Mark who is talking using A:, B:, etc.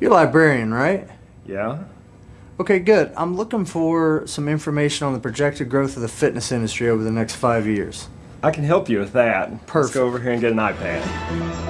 A: You're a librarian, right?
B: Yeah?
A: Okay, good. I'm looking for some information on the projected growth of the fitness industry over the next five years.
B: I can help you with that. Let's go over here and get an iPad.